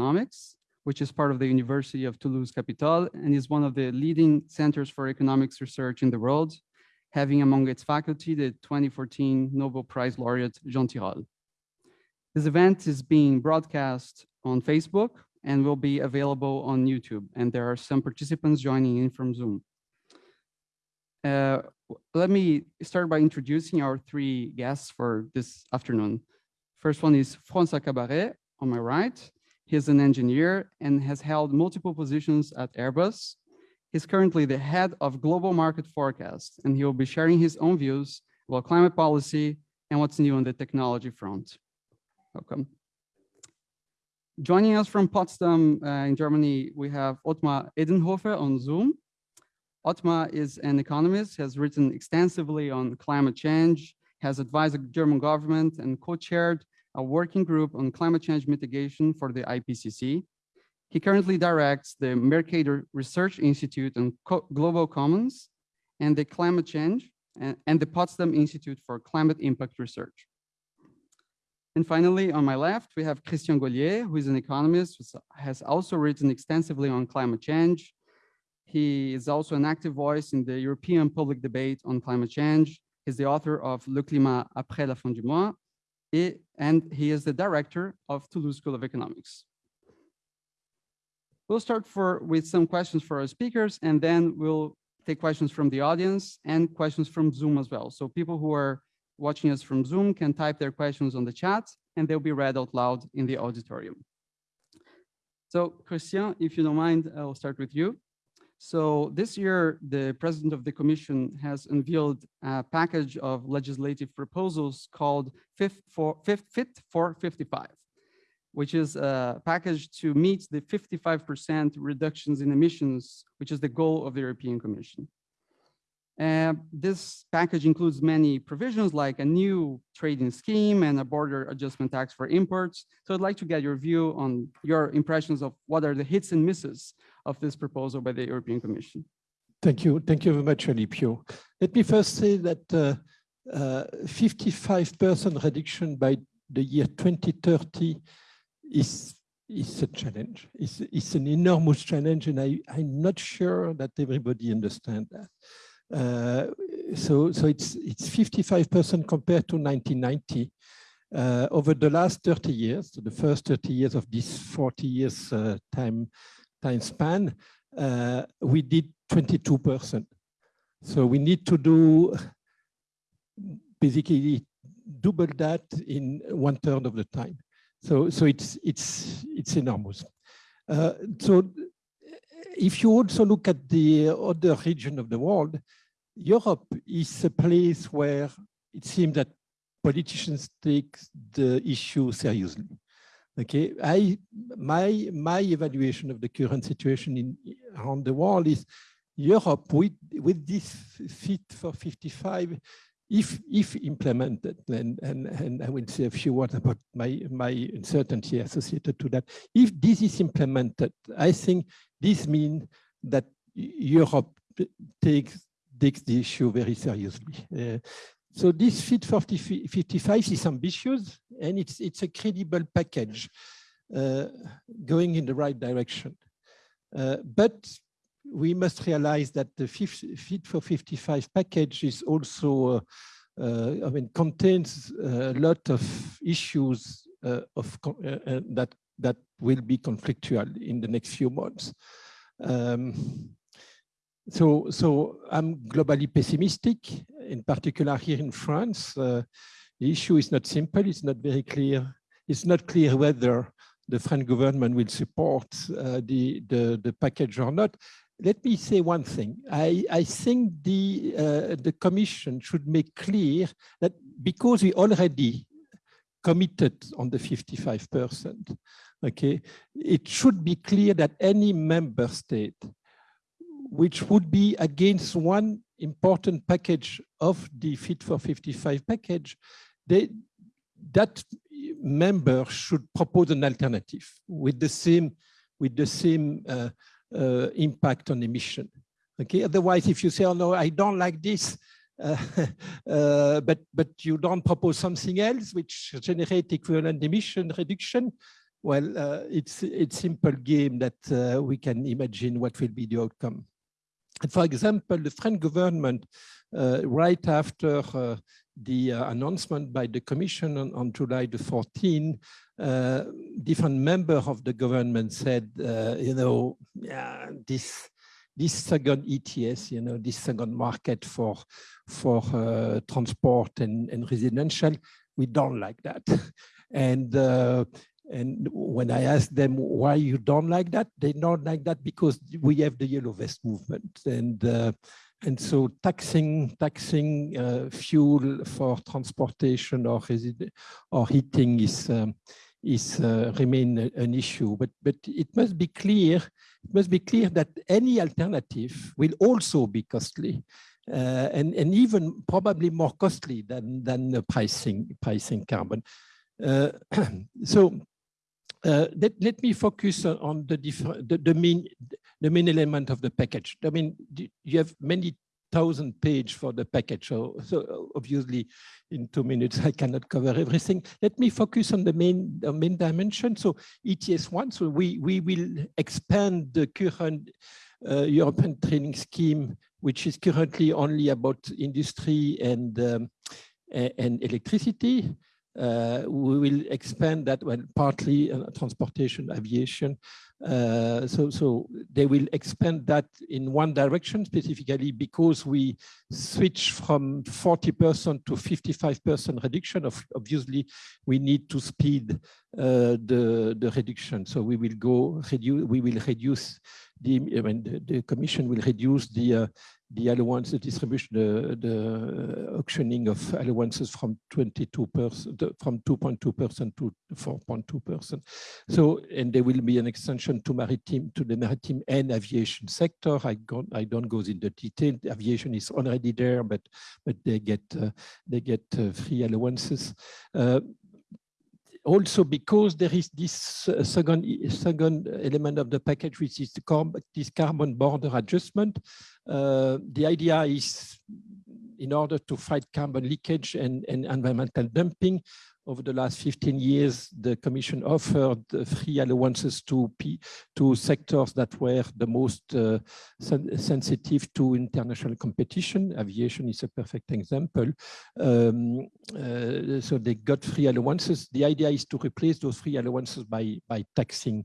Economics, which is part of the University of Toulouse Capitole and is one of the leading centers for economics research in the world, having among its faculty the 2014 Nobel Prize laureate Jean Tirole. This event is being broadcast on Facebook and will be available on YouTube. And there are some participants joining in from Zoom. Uh, let me start by introducing our three guests for this afternoon. First one is François Cabaret on my right. He's an engineer and has held multiple positions at Airbus. He's currently the head of global market forecast, and he will be sharing his own views about climate policy and what's new on the technology front. Welcome. Joining us from Potsdam uh, in Germany, we have Ottmar Edenhofer on Zoom. Ottmar is an economist, has written extensively on climate change, has advised the German government and co-chaired a working group on climate change mitigation for the IPCC. He currently directs the Mercator Research Institute on Co Global Commons and the Climate Change and, and the Potsdam Institute for Climate Impact Research. And finally, on my left, we have Christian Gollier, who is an economist, who has also written extensively on climate change. He is also an active voice in the European public debate on climate change. He's the author of Le Climat après la fin du mois, and he is the director of Toulouse School of Economics. We'll start for, with some questions for our speakers, and then we'll take questions from the audience and questions from Zoom as well. So people who are watching us from Zoom can type their questions on the chat, and they'll be read out loud in the auditorium. So Christian, if you don't mind, I'll start with you. So this year, the president of the commission has unveiled a package of legislative proposals called Fit for, Fit for 55, which is a package to meet the 55% reductions in emissions, which is the goal of the European Commission. This package includes many provisions like a new trading scheme and a border adjustment tax for imports. So I'd like to get your view on your impressions of what are the hits and misses of this proposal by the European Commission. Thank you. Thank you very much, Alipio. Let me first say that 55% uh, uh, reduction by the year 2030 is is a challenge. It's, it's an enormous challenge, and I, I'm not sure that everybody understands that. Uh, so, so it's it's 55% compared to 1990. Uh, over the last 30 years, so the first 30 years of this 40 years uh, time time span, uh, we did 22%. So we need to do basically double that in one third of the time. So, so it's, it's, it's enormous. Uh, so if you also look at the other region of the world, Europe is a place where it seems that politicians take the issue seriously. Okay, I my my evaluation of the current situation in around the world is Europe with with this fit for 55 if if implemented and and and I will say a few words about my my uncertainty associated to that. If this is implemented I think this means that Europe takes takes the issue very seriously. Uh, so this Fit for 55 is ambitious and it's, it's a credible package uh, going in the right direction. Uh, but we must realize that the Fit for 55 package is also, uh, uh I mean, contains a lot of issues uh, of uh, that that will be conflictual in the next few months. Um, so, so I'm globally pessimistic, in particular here in France. Uh, the issue is not simple. It's not very clear. It's not clear whether the French government will support uh, the, the, the package or not. Let me say one thing. I, I think the, uh, the Commission should make clear that because we already committed on the 55%, okay, it should be clear that any member state which would be against one important package of the Fit for 55 package, they, that member should propose an alternative with the same with the same uh, uh, impact on emission. Okay. Otherwise, if you say, "Oh no, I don't like this," uh, uh, but but you don't propose something else which generate equivalent emission reduction, well, uh, it's it's simple game that uh, we can imagine what will be the outcome. For example, the French government, uh, right after uh, the uh, announcement by the Commission on, on July the 14th, uh, different members of the government said, you know, yeah, this this second ETS, you know, this second market for for transport and, and residential, we don't like that. And uh, and when I ask them why you don't like that, they don't like that because we have the yellow vest movement. And uh, and so taxing taxing uh, fuel for transportation or or heating is um, is uh, remain an issue. But but it must be clear it must be clear that any alternative will also be costly. Uh, and, and even probably more costly than, than pricing, pricing carbon. Uh, so uh, let, let me focus on the, the, the, main, the main element of the package. I mean, you have many thousand page for the package. So, so obviously in two minutes, I cannot cover everything. Let me focus on the main, the main dimension. So ETS1, so we, we will expand the current uh, European trading scheme, which is currently only about industry and, um, and electricity. Uh, we will expand that well, partly uh, transportation, aviation. Uh, so, so they will expand that in one direction specifically because we switch from 40% to 55% reduction. Of obviously, we need to speed uh, the the reduction. So we will go reduce. We will reduce the. I mean, the, the Commission will reduce the uh, the allowance, the distribution, the, the auctioning of allowances from 22%, from 2.2% to 4.2%. So, and there will be an extension to maritime, to the maritime and aviation sector. I, go, I don't go into detail. Aviation is already there, but but they get uh, they get uh, free allowances. Uh, also because there is this uh, second, second element of the package, which is the this carbon border adjustment. Uh, the idea is in order to fight carbon leakage and, and environmental dumping, over the last 15 years, the Commission offered free allowances to, to sectors that were the most uh, sen sensitive to international competition. Aviation is a perfect example. Um, uh, so they got free allowances. The idea is to replace those free allowances by, by taxing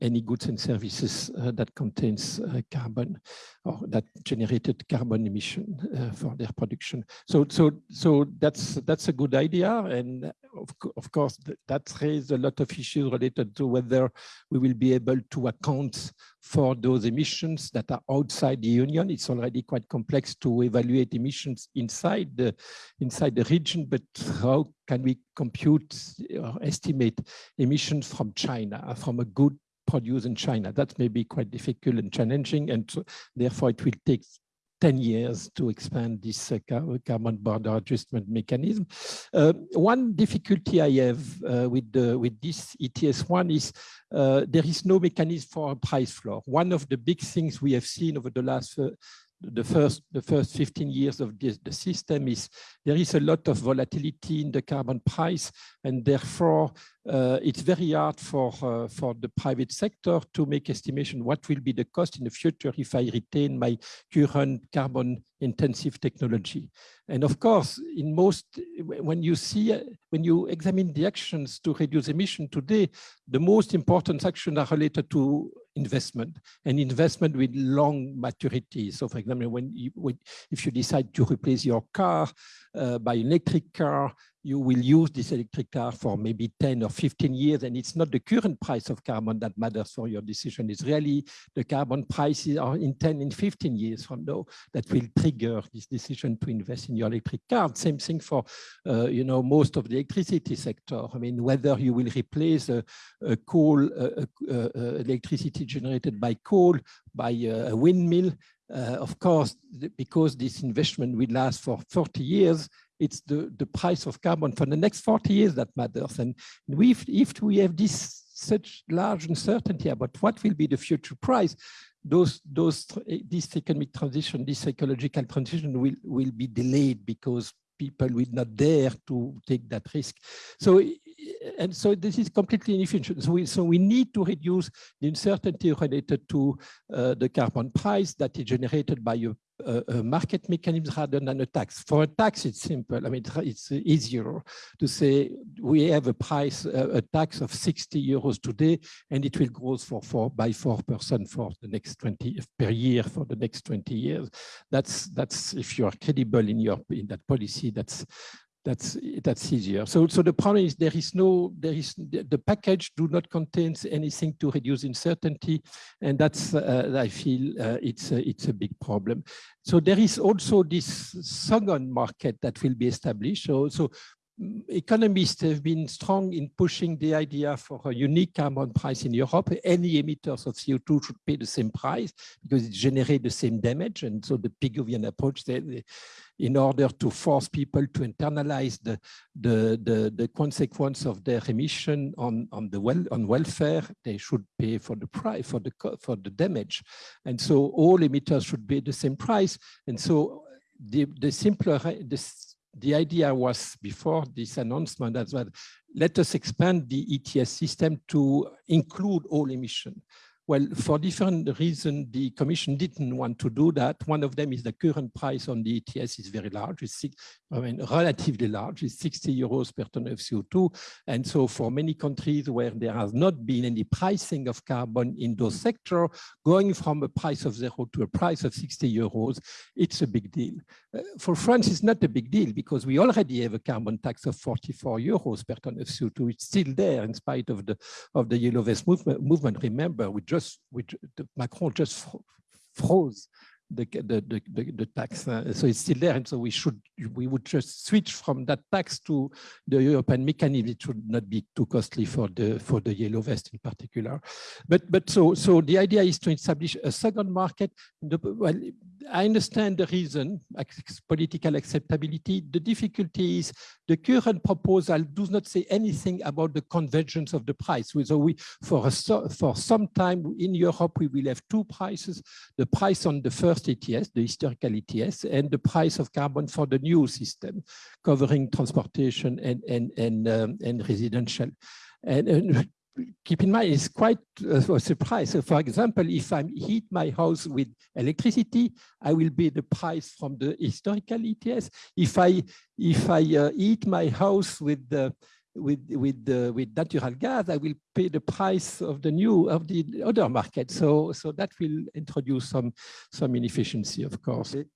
any goods and services uh, that contains uh, carbon or that generated carbon emission uh, for their production. So, so, so that's that's a good idea, and of, of course that raises a lot of issues related to whether we will be able to account for those emissions that are outside the union. It's already quite complex to evaluate emissions inside the inside the region, but how can we compute or estimate emissions from China, from a good produced in China? That may be quite difficult and challenging, and therefore it will take 10 years to expand this uh, carbon border adjustment mechanism. Uh, one difficulty I have uh, with, the, with this ETS1 is uh, there is no mechanism for a price floor. One of the big things we have seen over the last uh, the first the first 15 years of this, the system is there is a lot of volatility in the carbon price and therefore uh, it's very hard for uh, for the private sector to make estimation what will be the cost in the future if I retain my current carbon intensive technology. And of course, in most, when you see, when you examine the actions to reduce emission today, the most important actions are related to investment and investment with long maturity. So for example, when you, if you decide to replace your car uh, by an electric car, you will use this electric car for maybe 10 or 15 years, and it's not the current price of carbon that matters for your decision. It's really the carbon prices are in 10 and 15 years from now that will trigger this decision to invest in your electric car. Same thing for, uh, you know, most of the electricity sector. I mean, whether you will replace a, a coal, uh, electricity generated by coal, by a windmill, uh, Uh, of course, because this investment will last for 40 years, it's the, the price of carbon for the next 40 years that matters. And if, if we have this such large uncertainty about what will be the future price, those, those, eh, this economic transition, this ecological transition will, will be delayed because people will not dare to take that risk. So and so this is completely inefficient. So we, so we need to reduce the uncertainty related to uh, the carbon price that is generated by a a, market mechanism rather than a tax. For a tax, it's simple. I mean, it's easier to say we have a price, a, a tax of 60 euros today, and it will grow for four by 4% for the next 20 per year for the next 20 years. That's that's if you are credible in your in that policy, that's that's that's easier. So so the problem is there is no there is the package do not contain anything to reduce uncertainty, and that's uh, I feel uh, it's a, it's a big problem. So there is also this second market that will be established. So so economists have been strong in pushing the idea for a unique carbon price in Europe. Any emitters of CO2 should pay the same price because it generates the same damage. And so the Pigovian approach, they, in order to force people to internalize the, the, the, the consequence of their emission on, on, the well, on welfare, they should pay for the price, for the, for the damage. And so all emitters should pay the same price. And so the, the simpler, the the idea was before this announcement as well, let us expand the ETS system to include all emission. Well, for different reasons, the Commission didn't want to do that. One of them is the current price on the ETS is very large. It's six, I mean, relatively large. It's 60 euros per ton of CO2. And so for many countries where there has not been any pricing of carbon in those sectors, going from a price of zero to a price of 60 euros, it's a big deal. Uh, for France, it's not a big deal because we already have a carbon tax of 44 euros per ton of CO2. It's still there in spite of the, of the yellow vest movement. movement. Remember, we just which Macron just froze the, the, the, the, tax. Uh, so it's still there. And so we should, we would just switch from that tax to the European mechanism. It should not be too costly for the, for the yellow vest in particular. But, but so, so the idea is to establish a second market. The, well, I understand the reason, political acceptability. The difficulty is the current proposal does not say anything about the convergence of the price. So we, for, a, for some time in Europe, we will have two prices, the price on the first ETS, the historical ETS, and the price of carbon for the new system, covering transportation and, and, and, um, and residential. And, and, keep in mind, it's quite a surprise. So for example, if I heat my house with electricity, I will be the price from the historical ETS. If I, if I uh, heat my house with the with with the with natural gas, I will pay the price of the new of the other market. So so that will introduce some some inefficiency, of course. Okay.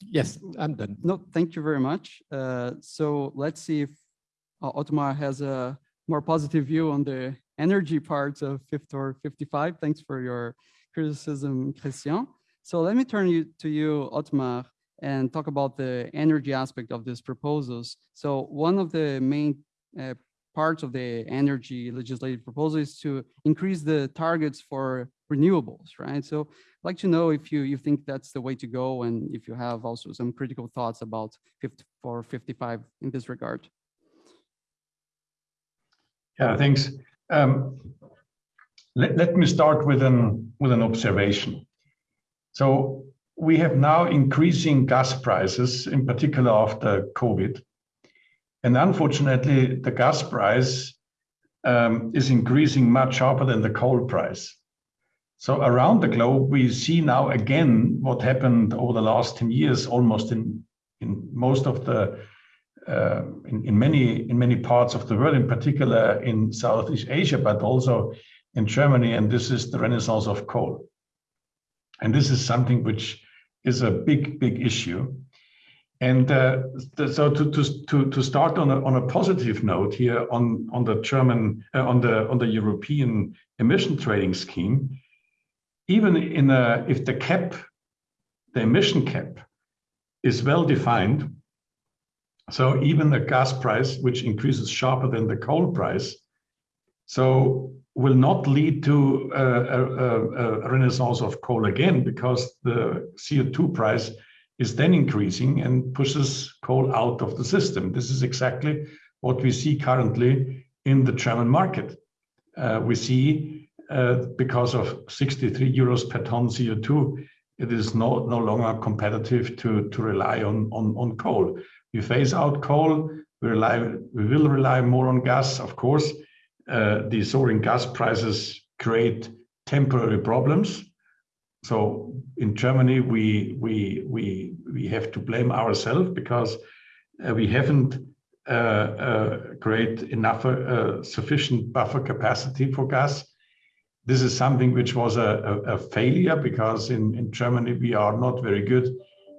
Yes, I'm done. No, thank you very much. Uh, so let's see if uh, Ottmar has a more positive view on the energy parts of 50 or 55. Thanks for your criticism, Christian. So let me turn you to you, Ottmar, and talk about the energy aspect of these proposals. So one of the main uh, parts of the energy legislative proposal is to increase the targets for renewables, right? So I'd like to know if you, you think that's the way to go and if you have also some critical thoughts about 54, 55 in this regard. Yeah, thanks. Um, let, let me start with an, with an observation. So we have now increasing gas prices, in particular after COVID. And unfortunately, the gas price um, is increasing much sharper than the coal price. So around the globe, we see now again what happened over the last 10 years, almost in, in most of the, uh, in, in, many, in many parts of the world, in particular in Southeast Asia, but also in Germany. And this is the renaissance of coal. And this is something which is a big, big issue. And uh, so to, to, to start on a, on a positive note here on, on the German, uh, on the on the European emission trading scheme, even in a, if the cap, the emission cap is well defined, so even the gas price, which increases sharper than the coal price, so will not lead to a, a, a renaissance of coal again because the CO2 price is then increasing and pushes coal out of the system. This is exactly what we see currently in the German market. Uh, we see uh, because of 63 euros per ton CO2, it is no, no longer competitive to, to rely on, on, on coal. We phase out coal, We, rely, we will rely more on gas, of course. Uh, the soaring gas prices create temporary problems. So in Germany, we we we we have to blame ourselves because uh, we haven't uh, uh, create enough uh, sufficient buffer capacity for gas. This is something which was a, a, a failure because in, in Germany we are not very good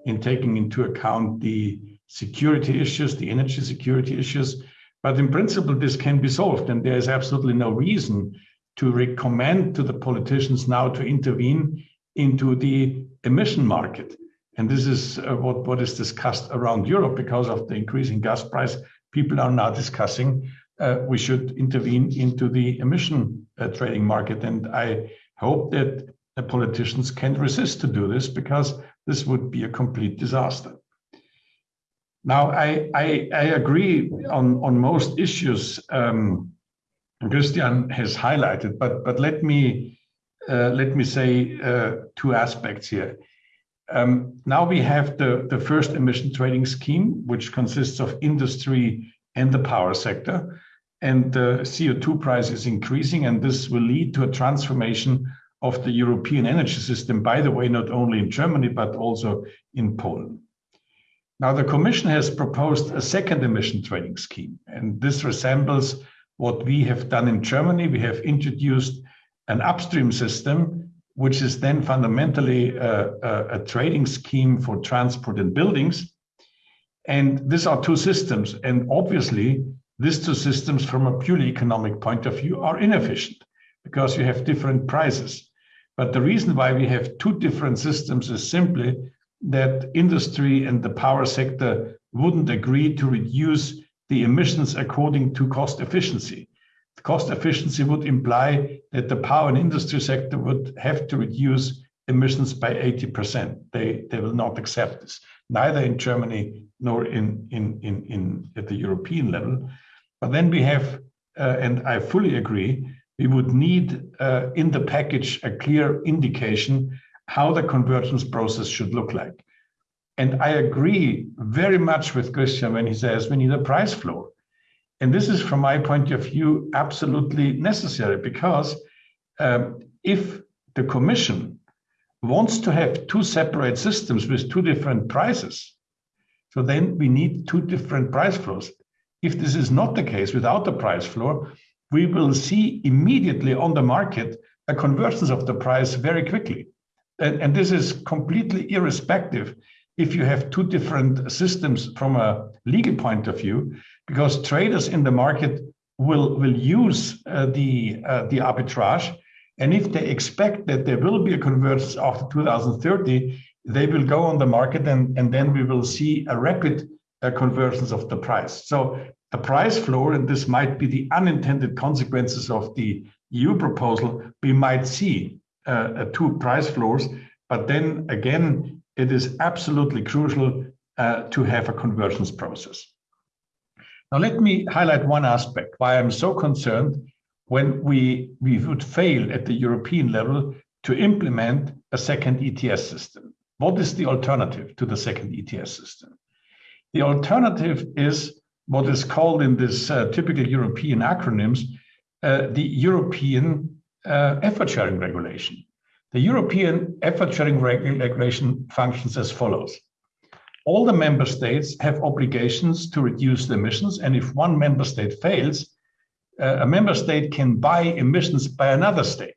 in taking into account the security issues, the energy security issues. But in principle, this can be solved, and there is absolutely no reason to recommend to the politicians now to intervene into the emission market. And this is uh, what, what is discussed around Europe because of the increasing gas price. People are now discussing uh, we should intervene into the emission uh, trading market. And I hope that the politicians can resist to do this because this would be a complete disaster. Now, I, I, I agree on, on most issues um, Christian has highlighted, but, but let me let me say uh, two aspects here. Um, now we have the, the first emission trading scheme, which consists of industry and the power sector. And the CO2 price is increasing, and this will lead to a transformation of the European energy system, by the way, not only in Germany, but also in Poland. Now, the Commission has proposed a second emission trading scheme, and this resembles what we have done in Germany. We have introduced an upstream system, which is then fundamentally a, a, a trading scheme for transport and buildings. And these are two systems. And obviously, these two systems, from a purely economic point of view, are inefficient because you have different prices. But the reason why we have two different systems is simply that industry and the power sector wouldn't agree to reduce the emissions according to cost efficiency. Cost efficiency would imply that the power and industry sector would have to reduce emissions by 80%. They, they will not accept this, neither in Germany nor in, in, in, in at the European level. But then we have, uh, and I fully agree, we would need uh, in the package a clear indication how the convergence process should look like. And I agree very much with Christian when he says we need a price floor. And this is, from my point of view, absolutely necessary because um, if the Commission wants to have two separate systems with two different prices, so then we need two different price floors. If this is not the case without the price floor, we will see immediately on the market a convergence of the price very quickly. And, and this is completely irrespective if you have two different systems from a legal point of view, because traders in the market will, will use uh, the, uh, the arbitrage. And if they expect that there will be a convergence after 2030, they will go on the market and, and then we will see a rapid uh, convergence of the price. So a price floor, and this might be the unintended consequences of the EU proposal, we might see uh, two price floors. But then again, it is absolutely crucial uh, to have a convergence process. Now, let me highlight one aspect why I'm so concerned when we, we would fail at the European level to implement a second ETS system. What is the alternative to the second ETS system? The alternative is what is called in this uh, typical European acronyms uh, the European uh, effort sharing regulation. The European effort sharing regulation functions as follows. All the member states have obligations to reduce the emissions, and if one member state fails, uh, a member state can buy emissions by another state.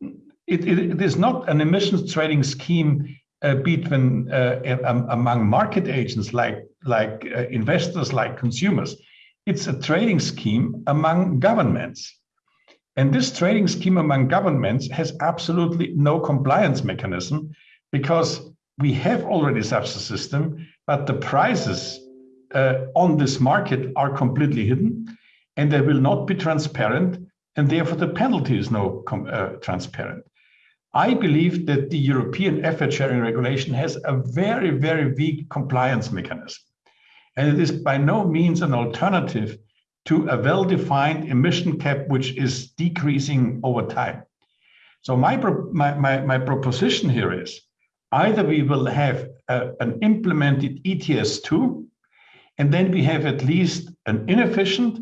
it, it, it is not an emissions trading scheme uh, between uh, um, among market agents like like uh, investors, like consumers. It's a trading scheme among governments. And this trading scheme among governments has absolutely no compliance mechanism because we have already such a system, but the prices uh, on this market are completely hidden and they will not be transparent, and therefore the penalty is no uh, transparent. I believe that the European effort sharing regulation has a very, very weak compliance mechanism. And it is by no means an alternative to a well-defined emission cap, which is decreasing over time. So my, my, my, my proposition here is either we will have a, an implemented ETS2 And then we have at least an inefficient,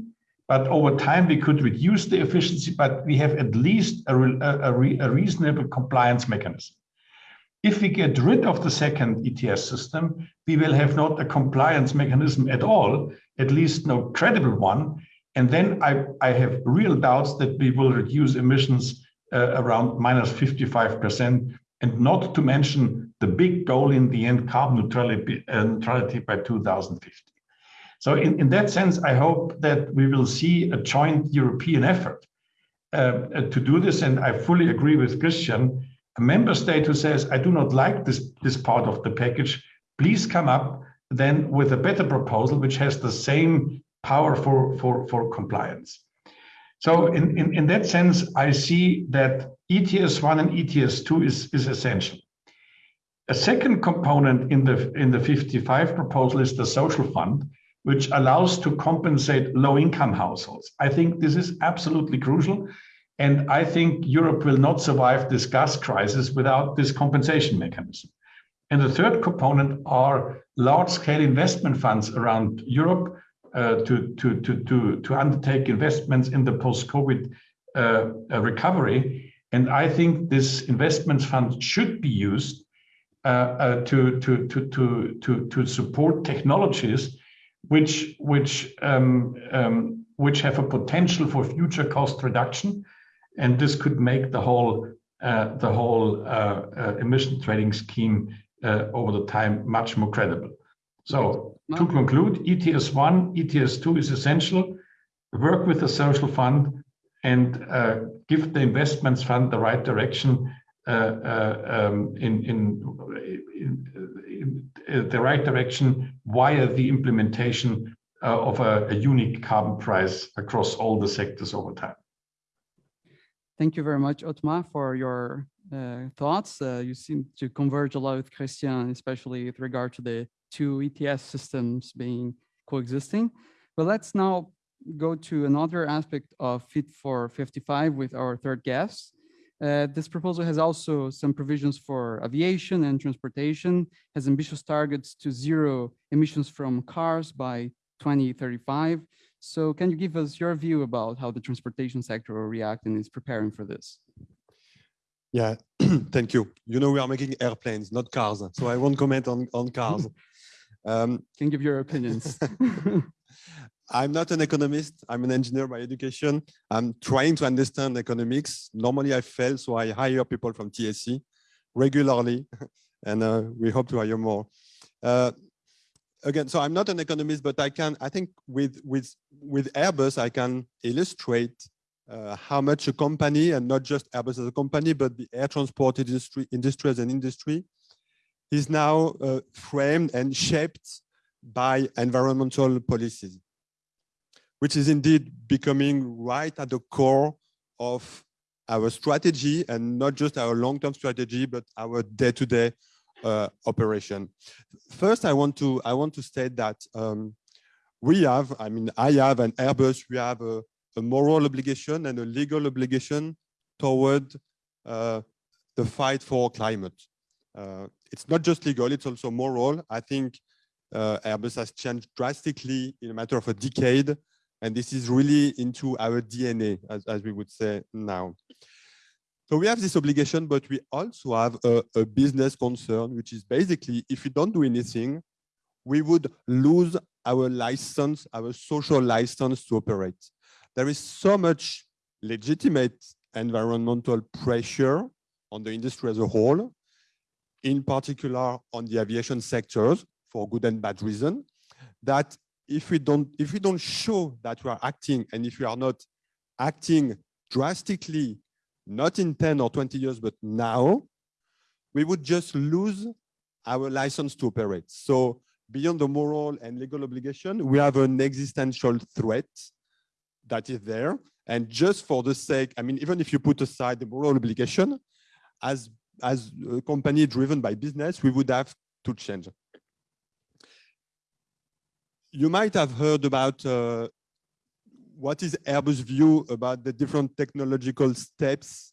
but over time we could reduce the efficiency, but we have at least a, a, a reasonable compliance mechanism. If we get rid of the second ETS system, we will have not a compliance mechanism at all, at least no credible one. And then I, I have real doubts that we will reduce emissions uh, around minus 55%, and not to mention the big goal in the end, carbon neutrality, uh, neutrality by 2050. So in, in that sense, I hope that we will see a joint European effort uh, to do this. And I fully agree with Christian a member state who says, I do not like this, this part of the package, please come up then with a better proposal which has the same power for, for, for compliance. So in, in, in that sense, I see that ETS 1 and ETS 2 is, is essential. A second component in the, in the 55 proposal is the social fund, which allows to compensate low income households. I think this is absolutely crucial and I think Europe will not survive this gas crisis without this compensation mechanism. And the third component are large-scale investment funds around Europe to, to, to, to, to undertake investments in the post-COVID uh, uh, recovery. And I think this investment fund should be used uh, uh, to, to, to, to, to, to support technologies which, which, um, um, which have a potential for future cost reduction and this could make the whole uh, the whole uh, uh, emission trading scheme uh, over the time much more credible. To conclude, ETS one, ETS two is essential. Work with the social fund and uh, give the investments fund the right direction uh, um, in, in, in, in, the right direction via the implementation of a, a unique carbon price across all the sectors over time. Thank you very much, Ottmar, for your uh, thoughts. Uh, you seem to converge a lot with Christian, especially with regard to the two ETS systems being coexisting. But let's now go to another aspect of Fit for 55 with our third guest. Uh, this proposal has also some provisions for aviation and transportation, has ambitious targets to zero emissions from cars by 2035, so can you give us your view about how the transportation sector will react and is preparing for this? Yeah, thank you. You know, we are making airplanes, not cars. So I won't comment on, on cars. Um, can give your opinions. I'm not an economist. I'm an engineer by education. I'm trying to understand economics. Normally I fail, so I hire people from TSE regularly, and uh, we hope to hire more. Uh, again, so I'm not an economist, but I can, I think with, with, with Airbus, I can illustrate uh, how much a company, and not just Airbus as a company, but the air transport industry, industry as an industry, is now uh, framed and shaped by environmental policies, which is indeed becoming right at the core of our strategy and not just our long-term strategy, but our day-to-day -day uh, operation. First, I want to I want to state that um, we have, I mean, I have an Airbus, we have a, a moral obligation and a legal obligation toward uh, the fight for climate. Uh, it's not just legal, it's also moral. I think uh, Airbus has changed drastically in a matter of a decade, and this is really into our DNA, as, as we would say now. So we have this obligation, but we also have a, a, business concern, which is basically if we don't do anything, we would lose our license, our social license to operate. There is so much legitimate environmental pressure on the industry as a whole, in particular on the aviation sectors for good and bad reason, that if we don't if we don't show that we are acting and if we are not acting drastically not in 10 or 20 years, but now, we would just lose our license to operate. So beyond the moral and legal obligation, we have an existential threat that is there. And just for the sake, I mean, even if you put aside the moral obligation, as, as a company driven by business, we would have to change. You might have heard about uh, what is Airbus' view about the different technological steps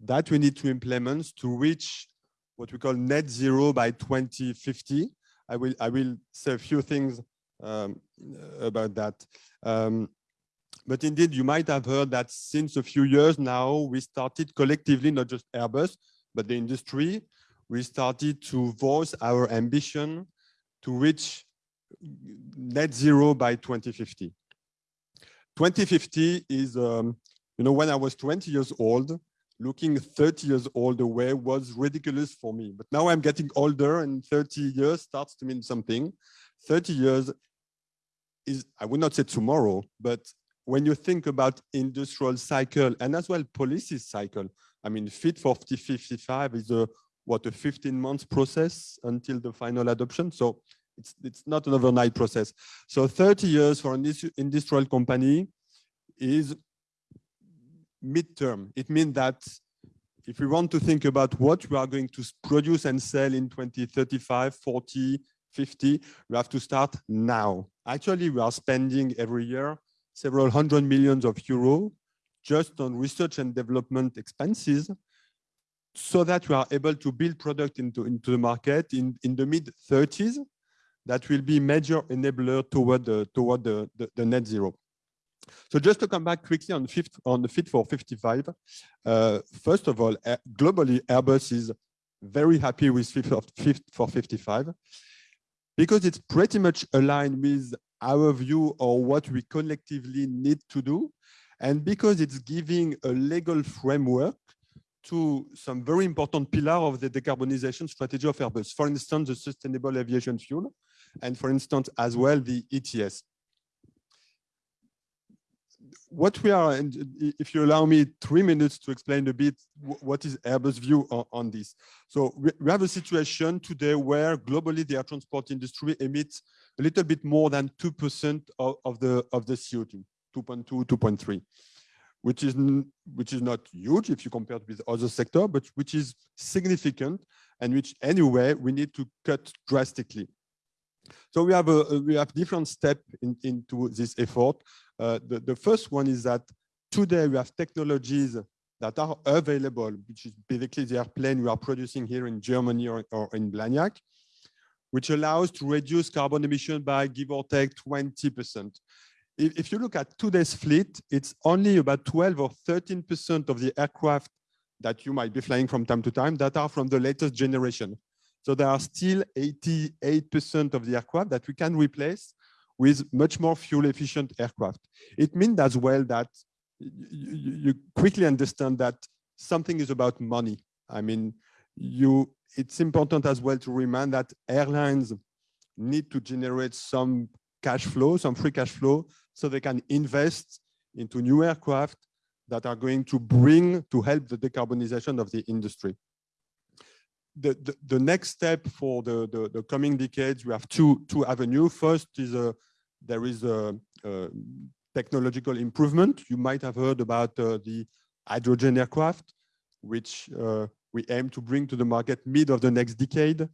that we need to implement to reach what we call net zero by 2050? I will, I will say a few things um, about that. Um, but indeed, you might have heard that since a few years now, we started collectively, not just Airbus, but the industry, we started to voice our ambition to reach net zero by 2050. 2050 is, um, you know, when I was 20 years old, looking 30 years old away was ridiculous for me. But now I'm getting older and 30 years starts to mean something. 30 years is, I would not say tomorrow, but when you think about industrial cycle and as well policy cycle, I mean, Fit for 55 is a what a 15 months process until the final adoption. So it's it's not an overnight process. So 30 years for an industrial company is midterm. It means that if we want to think about what we are going to produce and sell in 2035, 40, 50, we have to start now. Actually, we are spending every year several hundred millions of euro just on research and development expenses so that we are able to build product into, into the market in, in the mid 30s that will be major enabler toward the, toward the, the, the net zero. So just to come back quickly on, fifth, on the Fit for 55, uh, first of all, uh, globally, Airbus is very happy with Fit for, Fit for 55 because it's pretty much aligned with our view or what we collectively need to do. And because it's giving a legal framework to some very important pillar of the decarbonization strategy of Airbus. For instance, the sustainable aviation fuel, and for instance, as well, the ETS. What we are, and if you allow me three minutes to explain a bit what is Airbus' view on, on this. So we, have a situation today where globally the air transport industry emits a little bit more than 2% of, of, the, of the CO2, 2.2, 2.3 which is which is not huge if you compare it with other sector, but which is significant and which anyway we need to cut drastically. So we have a we have different steps in, into this effort. Uh, the, the first one is that today we have technologies that are available, which is basically the airplane we are producing here in Germany or, or in Blagnac, which allows to reduce carbon emission by give or take 20% if, if you look at today's fleet, it's only about 12 or 13% of the aircraft that you might be flying from time to time that are from the latest generation. So there are still 88% of the aircraft that we can replace with much more fuel efficient aircraft. It means as well that you, quickly understand that something is about money. I mean, you it's important as well to remind that airlines need to generate some cash flow, some free cash flow so they can invest into new aircraft that are going to bring to help the decarbonization of the industry. The, the, next step for the, the, the, coming decades, we have two, two avenues. First is a, there is a, a technological improvement. You might have heard about uh, the hydrogen aircraft, which uh, we aim to bring to the market mid of the next decade.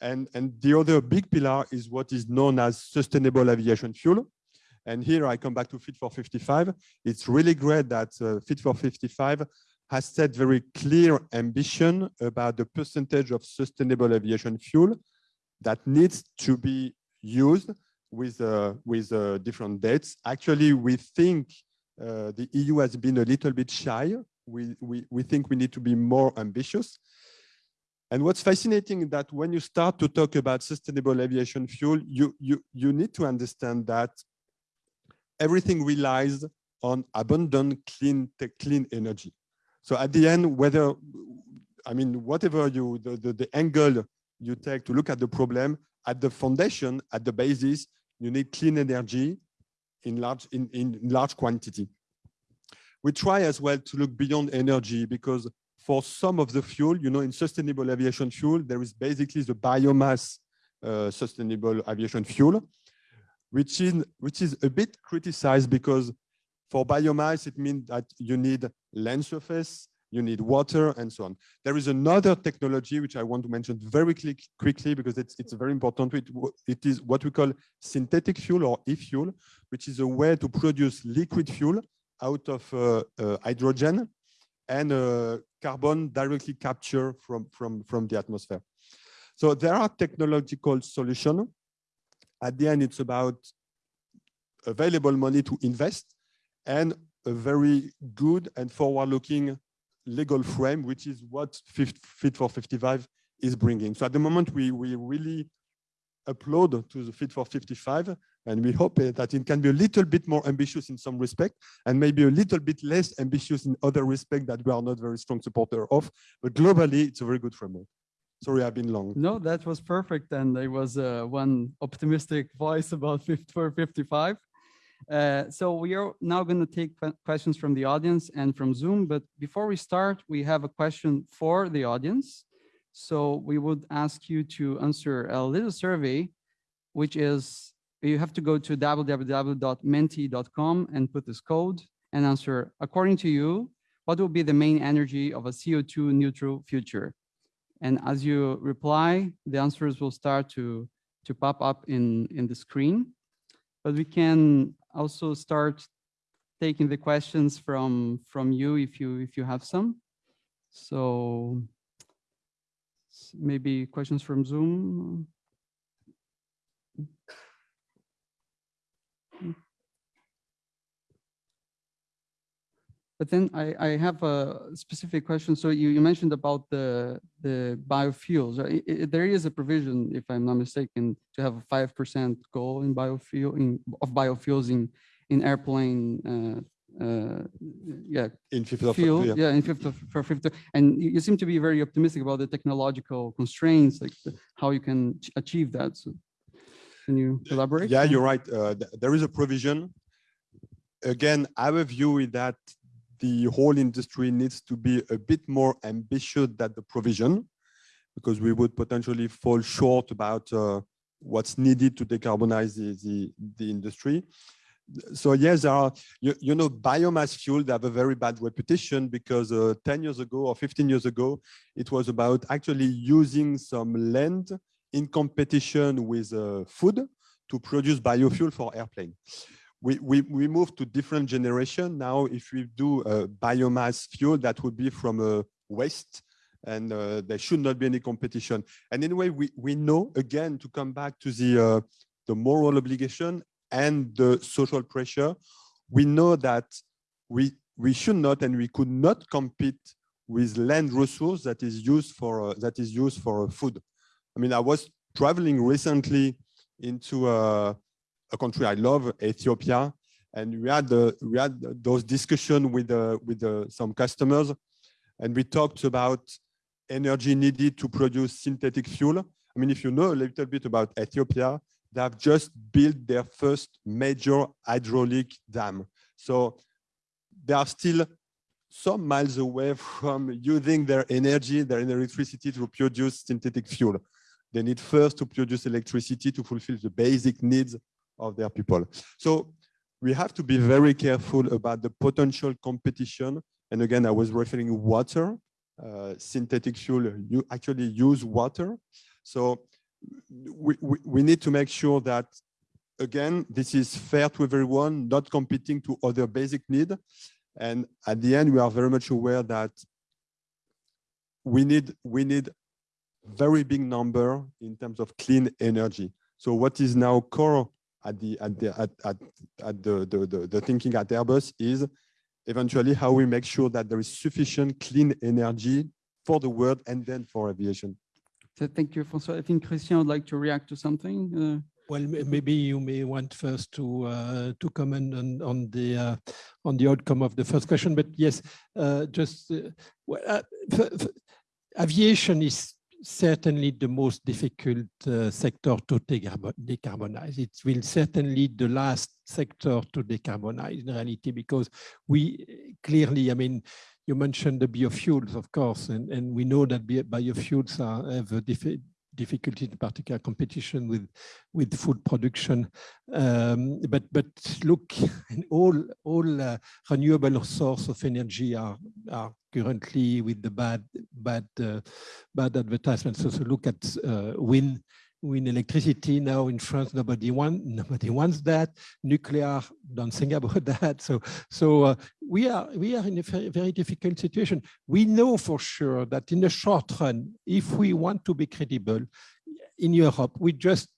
And, and the other big pillar is what is known as sustainable aviation fuel. And here I come back to Fit for 55. It's really great that uh, Fit for 55 has set very clear ambition about the percentage of sustainable aviation fuel that needs to be used with, uh, with uh, different dates. Actually, we think uh, the EU has been a little bit shy. We, we, we think we need to be more ambitious. And what's fascinating is that when you start to talk about sustainable aviation fuel, you, you, you need to understand that everything relies on abundant clean clean energy. So at the end, whether I mean whatever you the, the, the angle you take to look at the problem, at the foundation, at the basis, you need clean energy in large in, in large quantity. We try as well to look beyond energy because for some of the fuel, you know, in sustainable aviation fuel, there is basically the biomass uh, sustainable aviation fuel which is, which is a bit criticized because for biomass, it means that you need land surface, you need water, and so on. There is another technology which I want to mention very quick, quickly because it's, it's very important. It, it is what we call synthetic fuel or e-fuel, which is a way to produce liquid fuel out of uh, uh, hydrogen and uh, carbon directly captured from, from, from the atmosphere. So there are technological solutions At the end, it's about available money to invest and a very good and forward-looking legal frame, which is what Fit for 55 is bringing. So at the moment, we, we really applaud to the Fit for 55, and we hope uh, that it can be a little bit more ambitious in some respect, and maybe a little bit less ambitious in other respect that we are not very strong supporter of. But globally, it's a very good framework. Sorry, I've been long. No, that was perfect. And there was uh, one optimistic voice about Fit for 55. Uh, so we are now going to take questions from the audience and from Zoom. But before we start, we have a question for the audience. So we would ask you to answer a little survey, which is you have to go to www.menti.com and put this code and answer, according to you, what will be the main energy of a CO2 neutral future? And as you reply, the answers will start to, to pop up in, in the screen. But we can also start taking the questions from, from you if you, if you have some. So maybe questions from Zoom. But then I, I have a specific question. So you, you mentioned about the, the biofuels. right? I- I- There is a provision, if I'm not mistaken, to have a five percent goal in biofuel, in, of biofuels in, in airplane, uh, uh, yeah, In fifth of fuel, yeah. yeah, in fifth of, for fifth. And you you seem to be very optimistic about the technological constraints, like the- how you can achieve that. So can you elaborate? Yeah, you're right. Uh, th- there is a provision. Again, our view is that the whole industry needs to be a bit more ambitious than the provision, because we would potentially fall short about uh, what's needed to decarbonize the, the, the industry. So yes, there are, you, you know, biomass fuel, they have a very bad reputation because uh, 10 years ago or 15 years ago, it was about actually using some land in competition with uh, food to produce biofuel for airplane. We, we, we moved to different generation. Now, if we do uh, biomass fuel, that would be from uh, waste and uh, there should not be any competition. And anyway, we, we know, again, to come back to the, uh, the moral obligation and the social pressure, we know that we, we should not and we could not compete with land resource that is used for, uh, that is used for uh, food. I mean, I was traveling recently into a country I love, Ethiopia, and we had the we had those discussion with uh, with uh, some customers, and we talked about energy needed to produce synthetic fuel. I mean, if you know a little bit about Ethiopia, they have just built their first major hydraulic dam. So they are still some miles away from using their energy, their electricity to produce synthetic fuel. They need first to produce electricity to fulfill the basic needs of their people. So we have to be very careful about the potential competition. And again, I was referring water, uh, synthetic fuel, you actually use water. So we, we, we need to make sure that, again, this is fair to everyone, not competing to other basic need. And at the end, we are very much aware that we need, we need very big number in terms of clean energy. So what is now core at the at the at, at, at the, the, the, the thinking at Airbus is eventually how we make sure that there is sufficient clean energy for the world and then for aviation. So Thank you, François. I think Christian would like to react to something. uh, Well, maybe you may want first to uh, to comment on on the uh, on the outcome of the first question, but yes, uh, just uh, well, uh, f- f- aviation is certainly the most difficult uh, sector to decarbo- decarbonize. It will certainly the last sector to decarbonize in reality because we clearly, I mean, you mentioned the biofuels, of course, and, and we know that biofuels are, have a difficulty, in particular competition with with food production. Um, but but look, all all uh, renewable source of energy are are currently with the bad bad uh, bad advertisements. So, so look at uh, wind wind electricity now in France. Nobody want nobody wants that. Nuclear, don't think about that. So so uh, we are we are in a very, very difficult situation. We know for sure that in the short run, if we want to be credible in Europe, we just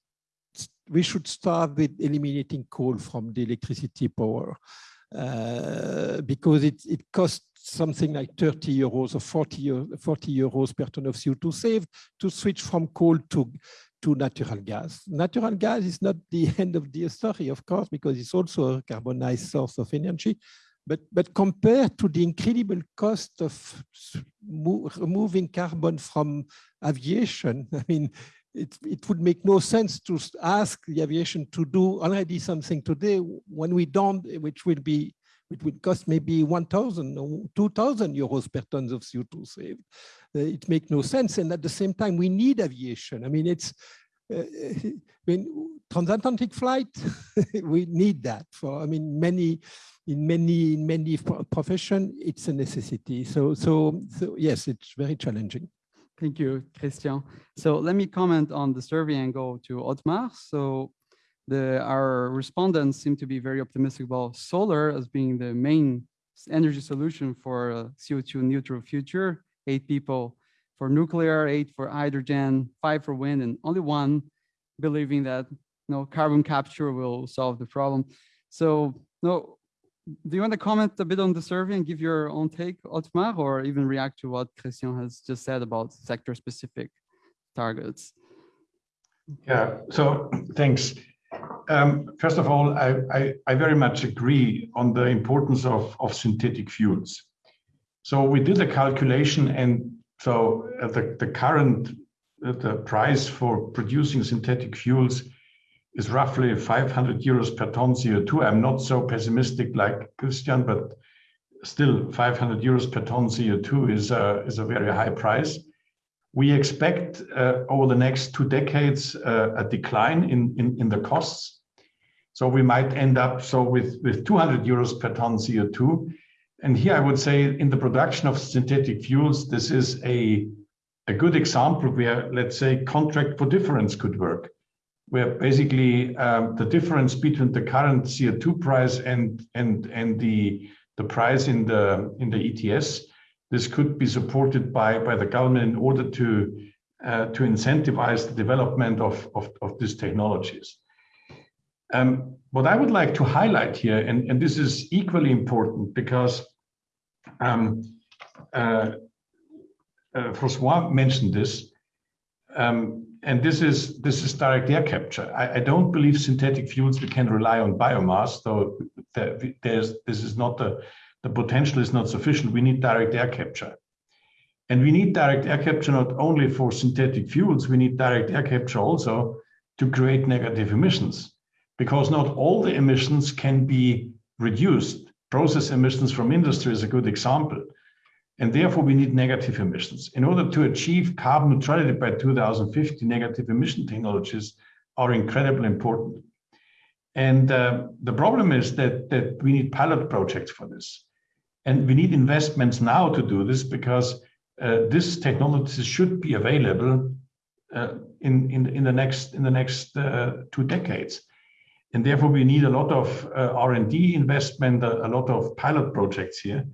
we should start with eliminating coal from the electricity power uh, because it, it costs something like 30 euros or 40, 40 euros per ton of CO2 saved to switch from coal to, to natural gas. Natural gas is not the end of the story, of course, because it's also a carbonized source of energy. But, but compared to the incredible cost of removing carbon from aviation, I mean, it, it would make no sense to ask the aviation to do already something today when we don't, which will be it would cost maybe 1,000 or 2,000 euros per ton of CO2 saved. Uh, it makes no sense. And at the same time, we need aviation. I mean, it's, uh, I mean, transatlantic flight, we need that for, I mean, many, in many, in many profession, it's a necessity. So, so, so yes, it's very challenging. Thank you, Christian. So let me comment on the survey and go to Ottmar. So the, our respondents seem to be very optimistic about solar as being the main energy solution for a CO2 neutral future. Eight people for nuclear, eight for hydrogen, five for wind, and only one believing that you know, carbon capture will solve the problem. So no, do you want to comment a bit on the survey and give your own take, Ottmar, or even react to what Christian has just said about sector-specific targets? Yeah, so thanks. Um, first of all, I, I, I, very much agree on the importance of, of synthetic fuels. So we did a calculation and so uh, the, the current uh, the price for producing synthetic fuels is roughly 500 euros per ton CO2. I'm not so pessimistic like Christian, but still 500 euros per ton CO2 is a, is a very high price. We expect uh, over the next two decades uh, a decline in, in, in the costs. So we might end up so with, with 200 euros per ton CO2. And here I would say in the production of synthetic fuels, this is a, a good example where, let's say, contract for difference could work, where basically um, the difference between the current CO2 price and, and, and the, the price in the, in the ETS this could be supported by, by the government in order to, uh, to incentivize the development of, of, of these technologies. Um, what I would like to highlight here, and, and this is equally important because um, uh, uh, Francois mentioned this, um, and this is this is direct air capture. I, I, don't believe synthetic fuels we can rely on biomass, though there's this is not the the potential is not sufficient. We need direct air capture. And we need direct air capture not only for synthetic fuels, we need direct air capture also to create negative emissions, because not all the emissions can be reduced. Process emissions from industry is a good example. And therefore, we need negative emissions. In order to achieve carbon neutrality by 2050, negative emission technologies are incredibly important. And uh, the problem is that, that we need pilot projects for this. And we need investments now to do this because uh, this technology should be available uh, in, in, in the next, in the next uh, two decades. And therefore, we need a lot of uh, R&D investment, a, a, lot of pilot projects here.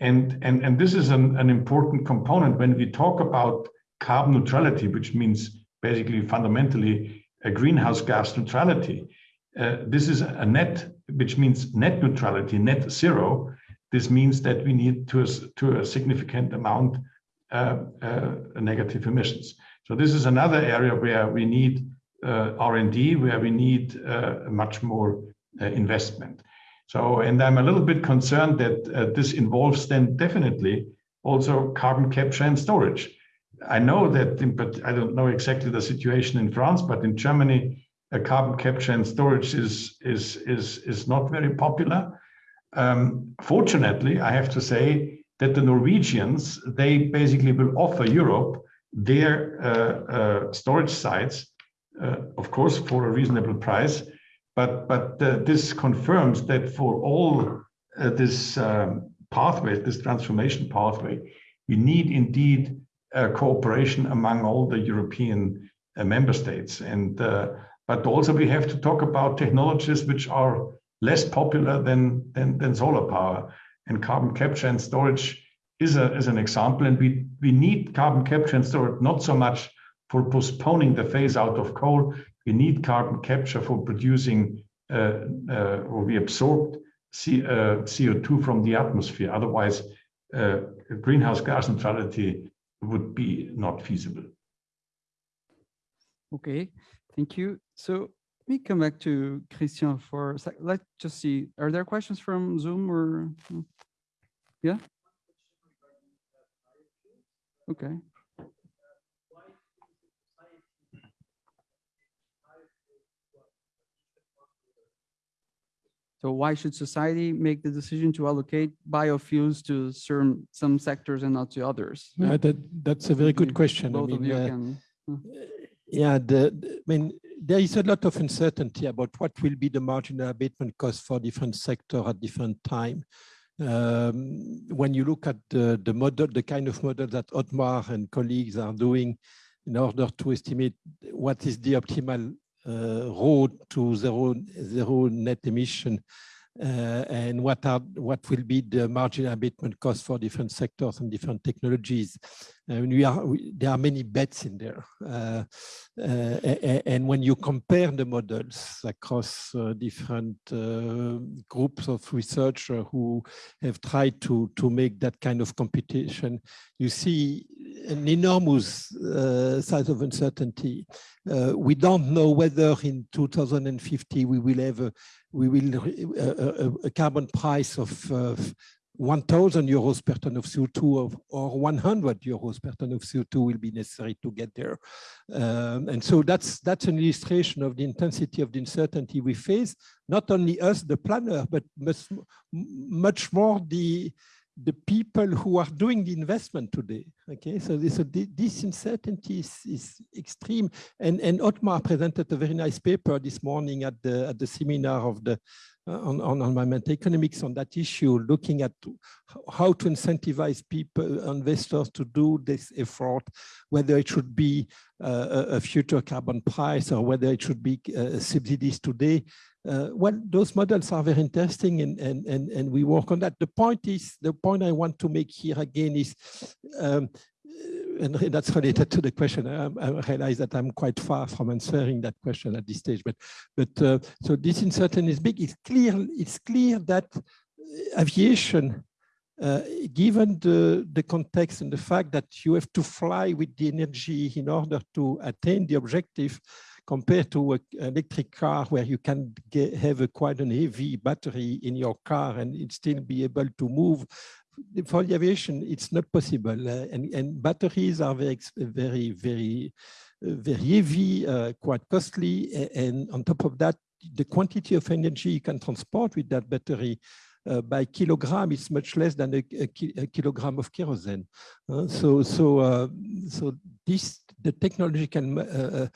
And, and, and this is an, an important component when we talk about carbon neutrality, which means basically fundamentally a greenhouse gas neutrality. Uh, this is a net, which means net neutrality, net zero, this means that we need to to a significant amount uh, uh, negative emissions. So this is another area where we need R&D, where we need uh, much more uh, investment. So, and I'm a little bit concerned that uh, this involves then definitely also carbon capture and storage. I know that, in, but I don't know exactly the situation in France, but in Germany, carbon capture and storage is is is is not very popular. Um, fortunately, I have to say that the Norwegians, they basically will offer Europe their uh, uh, storage sites, uh, of course, for a reasonable price. But, but uh, this confirms that for all uh, this um, pathway, this transformation pathway, we need indeed cooperation among all the European uh, member states. And but also we have to talk about technologies which are less popular than, than, than solar power. And carbon capture and storage is, a, is an example. And we, we need carbon capture and storage not so much for postponing the phase out of coal, We need carbon capture for producing, uh, uh, or we absorb C, uh, CO2 from the atmosphere. Otherwise, uh, greenhouse gas neutrality would be not feasible. Okay, thank you. So let me come back to Christian for a sec. Let's just see, are there questions from Zoom or? Yeah? Okay. So why should society make the decision to allocate biofuels to certain, some sectors and not to others? Uh, that, that's a very good question. I Both of you uh, can. Yeah, the, the- I mean, there is a lot of uncertainty about what will be the marginal abatement cost for different sector at different time. Um, when you look at the, the model, the kind of model that Ottmar and colleagues are doing in order to estimate what is the optimal road to zero, zero net emission uh, and what are what will be the marginal abatement cost for different sectors and different technologies. And we are we, there are many bets in there, uh, uh, a- a- and when you compare the models across uh, different uh, groups of researchers who have tried to to make that kind of computation, you see an enormous uh, size of uncertainty. Uh, we don't know whether in 2050 we will have a we will a, a- a- a carbon price of uh, 1,000 euros per ton of CO2 of, or 100 euros per ton of CO2 will be necessary to get there. Um, and so that's that's an illustration of the intensity of the uncertainty we face. Not only us, the planner, but much, much more the the people who are doing the investment today. Okay, so this, so this uncertainty is, is extreme. And, and Ottmar presented a very nice paper this morning at the, at the seminar of the, on, on environmental economics on that issue, looking at how to incentivize people, investors to do this effort, whether it should be uh, a, future carbon price or whether it should be uh, subsidies today. Uh, well, those models are very interesting and, and, and, and we work on that. The point is, the point I want to make here again is, um, uh, and that's related to the question. I, I realize that I'm quite far from answering that question at this stage, but, but uh, so this uncertainty is big. It's clear, it's clear that uh, aviation uh, given the, the context and the fact that you have to fly with the energy in order to attain the objective compared to an electric car where you can get, have a quite an heavy battery in your car and still be able to move. For the aviation, it's not possible. uh, and, and batteries are very, very, very, uh, very heavy, uh, quite costly. And on top of that, the quantity of energy you can transport with that battery uh, by kilogram is much less than a, a, ki- a kilogram of kerosene. Uh, so, so, uh, so this the technological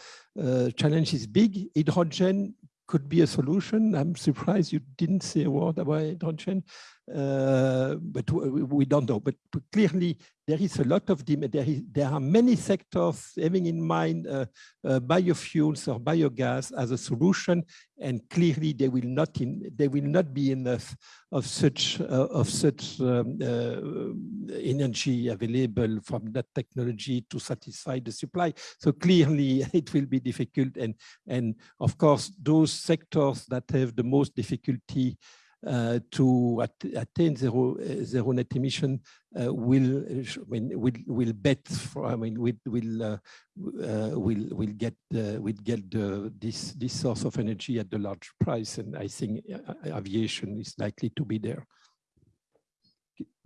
challenge is big. Hydrogen could be a solution. I'm surprised you didn't say a word about hydrogen, uh, but we don't know. But clearly, there is a lot of demand. There, is, there are many sectors having in mind uh, uh, biofuels or biogas as a solution, and clearly they will not in, will not be enough of such uh, of such um, uh, energy available from that technology to satisfy the supply. So clearly, it will be difficult, and and of course, those sectors that have the most difficulty uh, to at, attain zero uh, net emission uh, will I mean, will will bet for I mean will will uh, uh, will will get uh, will get the, this this source of energy at the large price, and I think uh, aviation is likely to be there.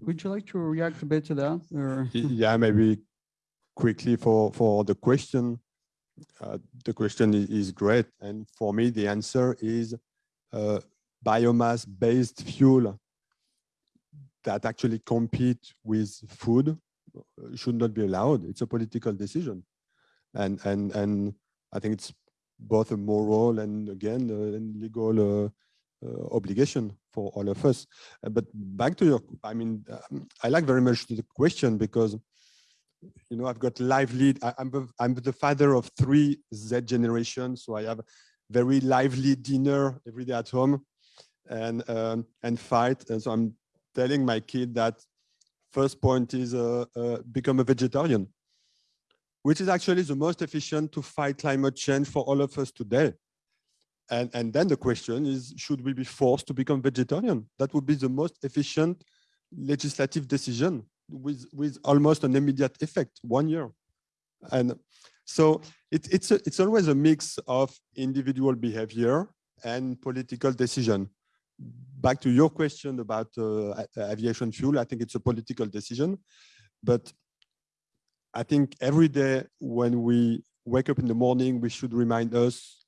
Would you like to react a bit to that or? Yeah, maybe quickly for, for the question. Uh, the question is great. And for me, the answer is uh, biomass-based fuel that actually compete with food uh, should not be allowed. It's a political decision. And, and, and I think it's both a moral and again, uh, and legal uh, uh, obligation for all of us. Uh, But back to your, I mean, um, I like very much the question because, you know, I've got lively, I, I'm, the- I'm the father of three Z generations, so I have very lively dinner every day at home and, um, and fight. And so I'm telling my kid that first point is uh, uh, become a vegetarian. which is actually the most efficient to fight climate change for all of us today. And, and then the question is, should we be forced to become vegetarian? That would be the most efficient legislative decision with, with almost an immediate effect, one year. And so it, it's, a, it's always a mix of individual behavior and political decision. Back to your question about uh, aviation fuel, I think it's a political decision, but I think every day when we wake up in the morning, we should remind us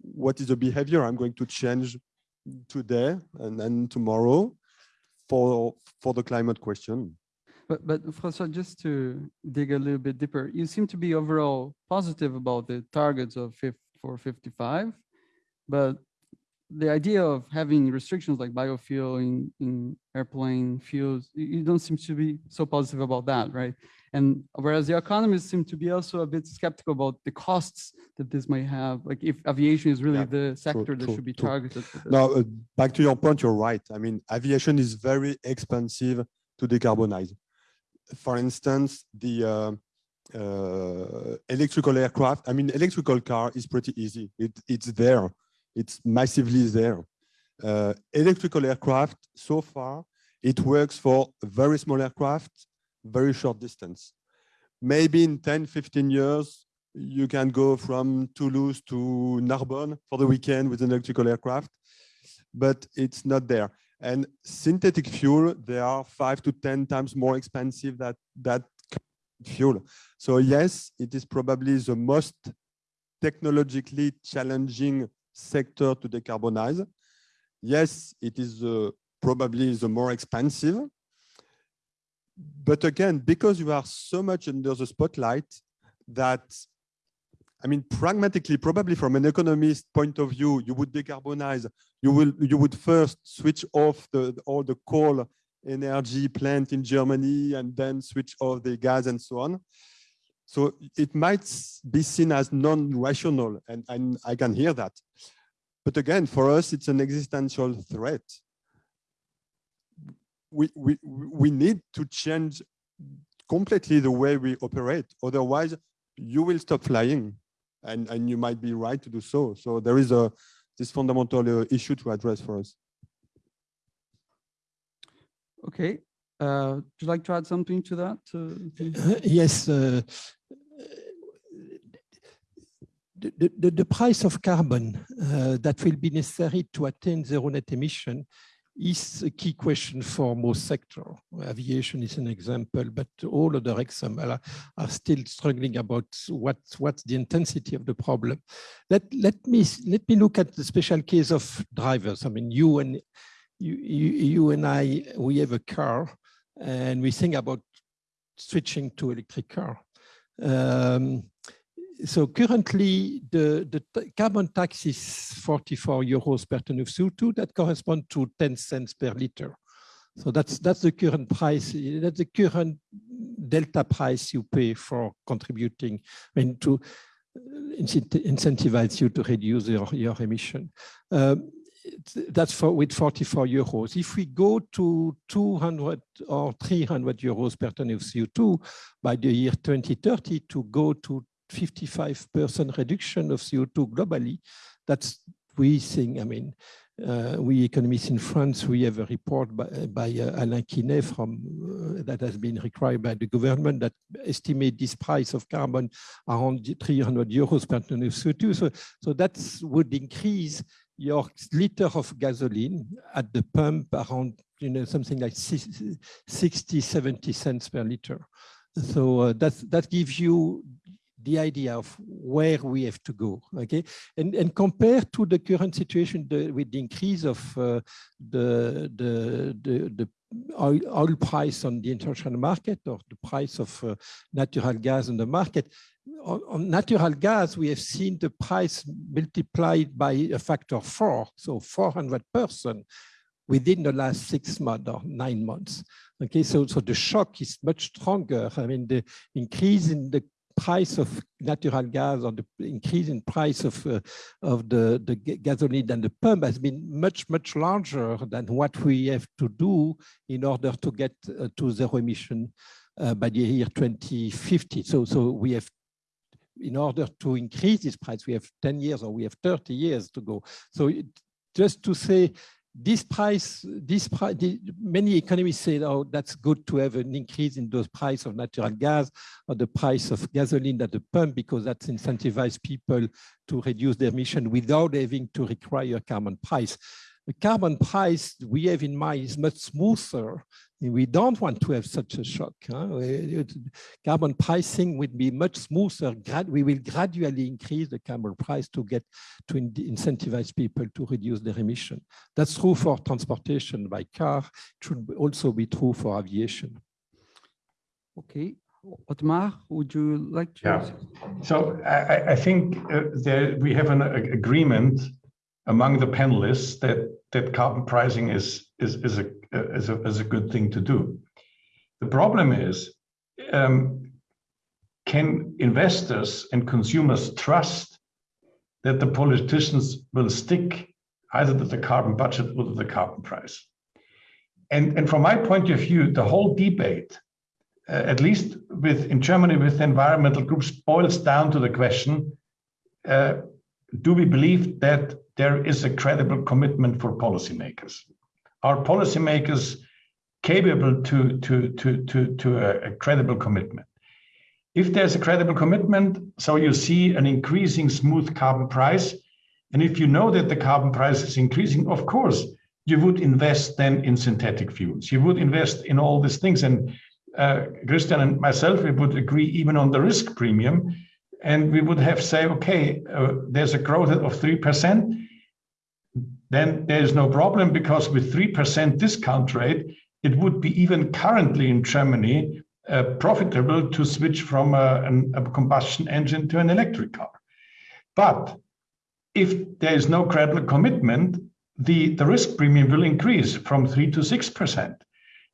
what is the behavior I'm going to change today and then tomorrow for, for the climate question. But, but François, just to dig a little bit deeper, you seem to be overall positive about the targets of 50, for 55, but the idea of having restrictions like biofuel in, in airplane fuels, you don't seem to be so positive about that, right? And whereas the economists seem to be also a bit skeptical about the costs that this might have, like if aviation is really Yeah, the sector that true, should be true. targeted. Now, uh, back to your point, you're right. I mean, aviation is very expensive to decarbonize. For instance, the uh, uh, electrical aircraft, I mean, electrical car is pretty easy. It, it's there. It's massively there. Uh, electrical aircraft, so far, it works for very small aircraft, very short distance. Maybe in 10, 15 years, you can go from Toulouse to Narbonne for the weekend with an electrical aircraft, but it's not there. And synthetic fuel, they are five to 10 times more expensive than that fuel. So yes, it is probably the most technologically challenging sector to decarbonize. Yes, it is uh, probably the more expensive. But again, because you are so much under the spotlight that, I mean, pragmatically, probably from an economist point of view, you would decarbonize, you will, you would first switch off the, all the coal energy plant in Germany and then switch off the gas and so on. So it might be seen as non-rational, and, and I can hear that. But again, for us, it's an existential threat. We, we, we need to change completely the way we operate. Otherwise, you will stop flying and, and you might be right to do so. So there is a this fundamental uh, issue to address for us. Okay, uh, would you like to add something to that? to- Uh, Yes. uh, The, the- the, price of carbon uh, that will be necessary to attain zero net emission is a key question for most sectors. Aviation is an example, but all other examples are, are still struggling about what, what's the intensity of the problem. Let, let, me, let me look at the special case of drivers. I mean, you and, you, you, you and I, we have a car and we think about switching to electric car. Um, so currently the, the carbon tax is 44 euros per ton of CO2. That corresponds to 10 cents per liter. So that's that's the current price. That's the current delta price you pay for contributing. I mean to incentivize you to reduce your, your emission. Um, that's for with 44 euros. If we go to 200 or 300 euros per ton of CO2 by the year 2030 to go to 55% reduction of CO2 globally, that's we think, I mean, uh, we economists in France, we have a report by, by uh, Alain Quinet from, uh, that has been required by the government that estimate this price of carbon around 300 euros per ton of CO2. So, so that would increase your liter of gasoline at the pump around, you know, something like six- 60, 70 cents per liter. So uh, that's, that gives you the idea of where we have to go, okay? And, and compared to the current situation the, with the increase of uh, the, the, the, the oil, oil price on the international market or the price of uh, natural gas on the market, on, on natural gas, we have seen the price multiplied by a factor four, so 400% within the last six months or nine months. Okay, so, so the shock is much stronger. I mean, the increase in the price of natural gas or the increase in price of, uh, of the, the gasoline and the pump has been much, much larger than what we have to do in order to get uh, to zero emission uh, by the year 2050. So, so we have, in order to increase this price, we have 10 years or we have 30 years to go. So it, just to say, this price, this price, many economists say, oh, that's good to have an increase in those price of natural gas or the price of gasoline at the pump because that incentivizes people to reduce their emission without having to require a carbon price. The carbon price we have in mind is much smoother. We don't want to have such a shock. Huh? Carbon pricing would be much smoother. We will gradually increase the carbon price to get to incentivize people to reduce their emission. That's true for transportation by car. It should also be true for aviation. Okay, Ottmar, would you like to? Yeah. So I, I think uh, there we have an agreement among the panelists that that carbon pricing is is is a is a, is a good thing to do. The problem is, um, can investors and consumers trust that the politicians will stick either to the carbon budget or to the carbon price? And and from my point of view, the whole debate, uh, at least with in Germany with environmental groups, boils down to the question: uh, Do we believe that there is a credible commitment for policymakers. Are policymakers capable to, to, to, to, to a, a credible commitment? If there's a credible commitment, so you see an increasing smooth carbon price, and if you know that the carbon price is increasing, of course, you would invest then in synthetic fuels. You would invest in all these things. And uh, Christian and myself, we would agree even on the risk premium. And we would have say, okay, uh, there's a growth of 3% then there is no problem because with 3% discount rate, it would be even currently in Germany uh, profitable to switch from a, an, a, combustion engine to an electric car. But if there is no credible commitment, the, the risk premium will increase from 3 to 6%.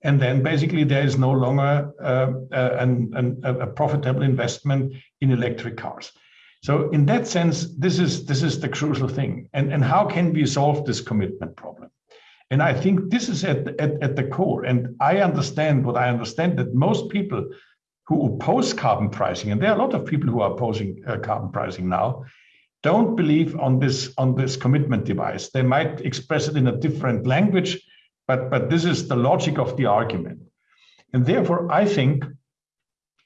And then basically there is no longer uh, uh, an, a profitable investment in electric cars. So in that sense, this is this is the crucial thing. And, and how can we solve this commitment problem? And I think this is at, at, at the core. And I understand what I understand that most people who oppose carbon pricing, and there are a lot of people who are opposing uh, carbon pricing now, don't believe on this on this commitment device. They might express it in a different language, but but this is the logic of the argument. And therefore, I think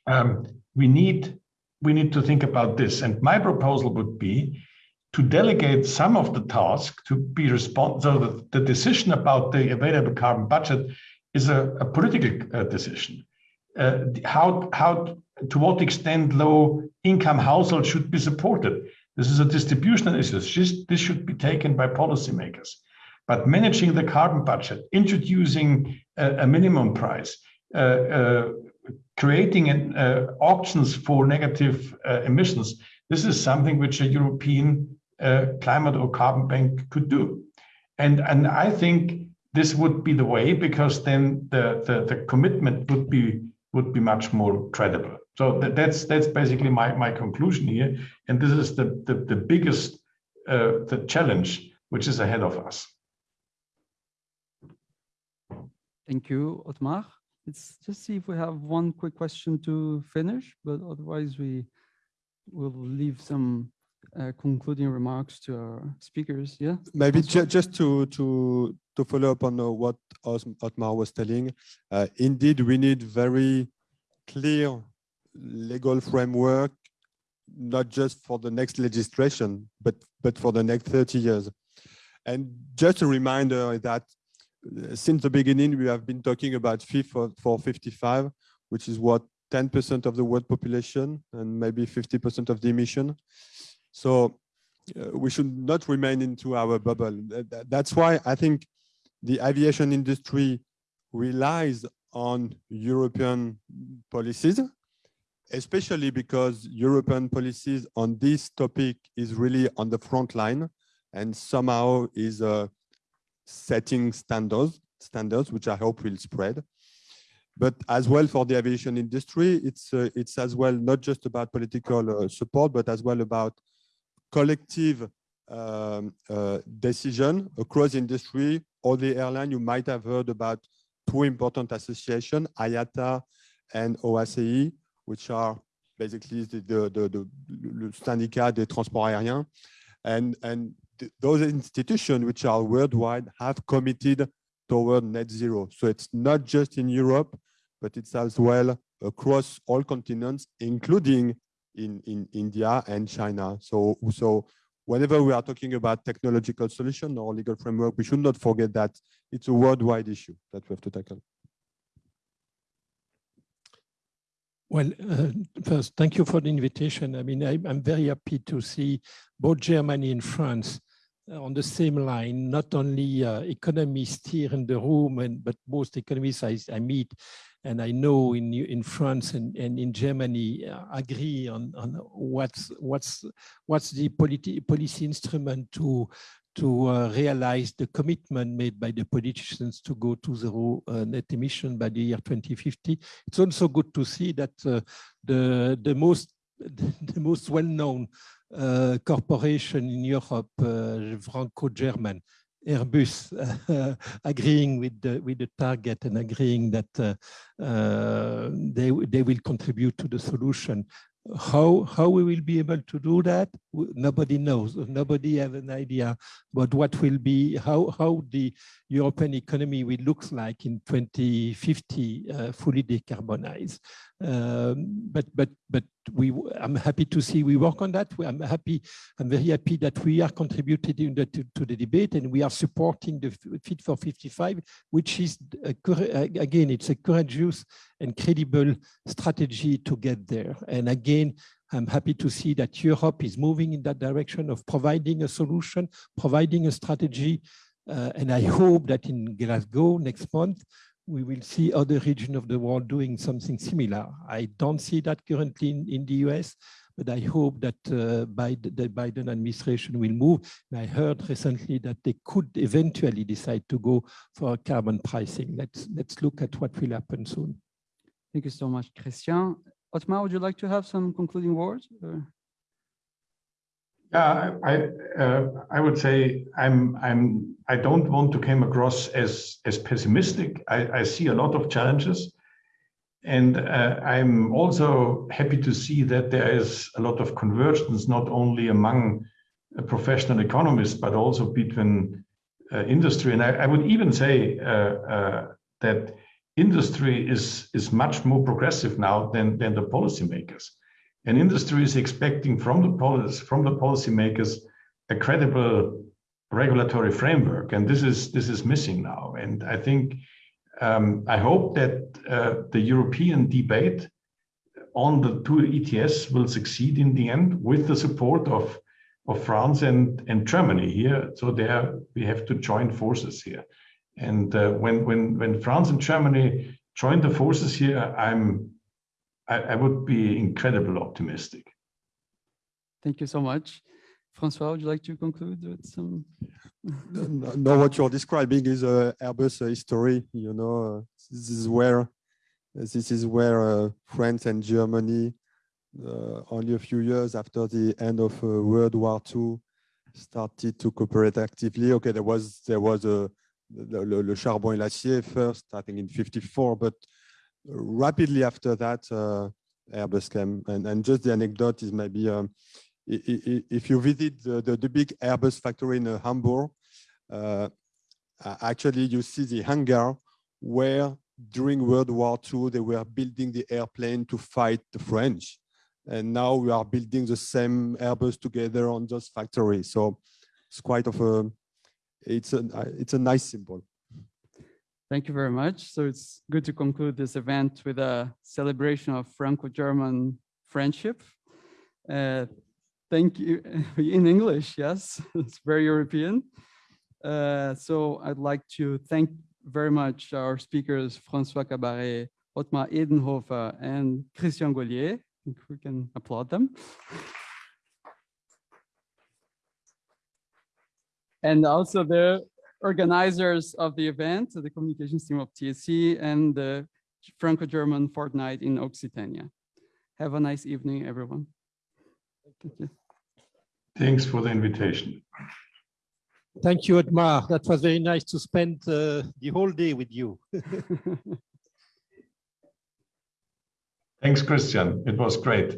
um, we need we need to think about this. And my proposal would be to delegate some of the task to be responsible. So that the decision about the available carbon budget is a, a political uh, decision. Uh, how, how, to what extent low income households should be supported. This is a distributional issue. This should be taken by policymakers. But managing the carbon budget, introducing a, a minimum price, uh, uh creating an, uh, auctions for negative uh, emissions, this is something which a European uh, climate or carbon bank could do. And, and I think this would be the way because then the, the, the commitment would be would be much more credible. So that, that's that's basically my, my conclusion here. And this is the, the, the biggest uh, the challenge which is ahead of us. Thank you, Ottmar. Let's just see if we have one quick question to finish, but otherwise we will leave some uh, concluding remarks to our speakers. Yeah. Maybe ju just to to to follow up on uh, what Ottmar was telling. Uh, indeed, we need very clear legal framework, not just for the next legislation, but but for the next 30 years. And just a reminder that since the beginning, we have been talking about for, for 55, which is what 10% of the world population and maybe 50% of the emission. So uh, we should not remain into our bubble. That's why I think the aviation industry relies on European policies, especially because European policies on this topic is really on the front line and somehow is uh, setting standards, standards which I hope will spread. But as well for the aviation industry, it's uh, it's as well not just about political uh, support, but as well about collective um, uh, decision across industry or the airline. You might have heard about two important associations, IATA and OACI, which are basically the, the, the, the syndicat des transports aériens. And, and those institutions, which are worldwide, have committed toward net zero. So it's not just in Europe, but it's as well across all continents, including in, in India and China. So, so whenever we are talking about technological solution or legal framework, we should not forget that it's a worldwide issue that we have to tackle. Well, uh, first, thank you for the invitation. I mean, I, am very happy to see both Germany and France on the same line, not only uh, economists here in the room, and but most economists I, I meet and I know in in France and, and in Germany uh, agree on, on what's what's what's the politi policy instrument to to uh, realize the commitment made by the politicians to go to zero uh, net emission by the year 2050. It's also good to see that uh, the the most the most well-known uh, corporation in Europe, uh, Franco-German, Airbus uh, agreeing with the with the target and agreeing that uh, uh, they they will contribute to the solution. How how we will be able to do that? Nobody knows. Nobody have an idea about what will be how how the European economy will look like in 2050, uh, fully decarbonized. Um, but but but we I'm happy to see we work on that. I'm happy. I'm very happy that we are contributing the, to, to, the debate and we are supporting the Fit for 55, which is a, again it's a courageous and credible strategy to get there. And again. I'm happy to see that Europe is moving in that direction of providing a solution, providing a strategy. Uh, and I hope that in Glasgow next month, we will see other regions of the world doing something similar. I don't see that currently in, in the US, but I hope that uh, Biden, the Biden administration will move. And I heard recently that they could eventually decide to go for carbon pricing. Let's, let's look at what will happen soon. Thank you so much, Christian. Ottmar, would you like to have some concluding words? Or? Yeah, I uh, I would say I'm I'm I don't want to come across as as pessimistic. I, I see a lot of challenges, and uh, I'm also happy to see that there is a lot of convergence not only among uh, professional economists but also between uh, industry. And I, I, would even say uh, that industry is is much more progressive now than than the policymakers. And industry is expecting from the policy, from the policymakers a credible regulatory framework, and this is this is missing now. And I think um, I hope that uh, the European debate on the two ETS will succeed in the end with the support of of France and and Germany here. So there we have to join forces here. And uh, when when when France and Germany join the forces here, I'm I, I would be incredibly optimistic. Thank you so much. Francois, would you like to conclude with some? no, what you're describing is uh, Airbus history. You know, uh, this is where this is where uh, France and Germany, uh, only a few years after the end of uh, World War II, started to cooperate actively. Okay, there was there was a le, le, le charbon et l'acier first, I think in '54, but rapidly after that, uh, Airbus came. And, and just the anecdote is maybe um, if you visit the, the, the, big Airbus factory in uh, Hamburg, uh, actually you see the hangar where during World War II they were building the airplane to fight the French. And now we are building the same Airbus together on those factories. So it's quite of a, it's a, it's a nice symbol. Thank you very much. So it's good to conclude this event with a celebration of Franco-German friendship. Uh, thank you in English, yes, it's very European. Uh, so I'd like to thank very much our speakers, Francois Cabaret, Ottmar Edenhofer, and Christian Gollier. I think we can applaud them. And also the organizers of the event, the communications team of TSE and the Franco-German fortnight in Occitania. Have a nice evening, everyone. Thank you. Thanks for the invitation. Thank you, Ottmar. That was very nice to spend uh, the whole day with you. Thanks, Christian. It was great.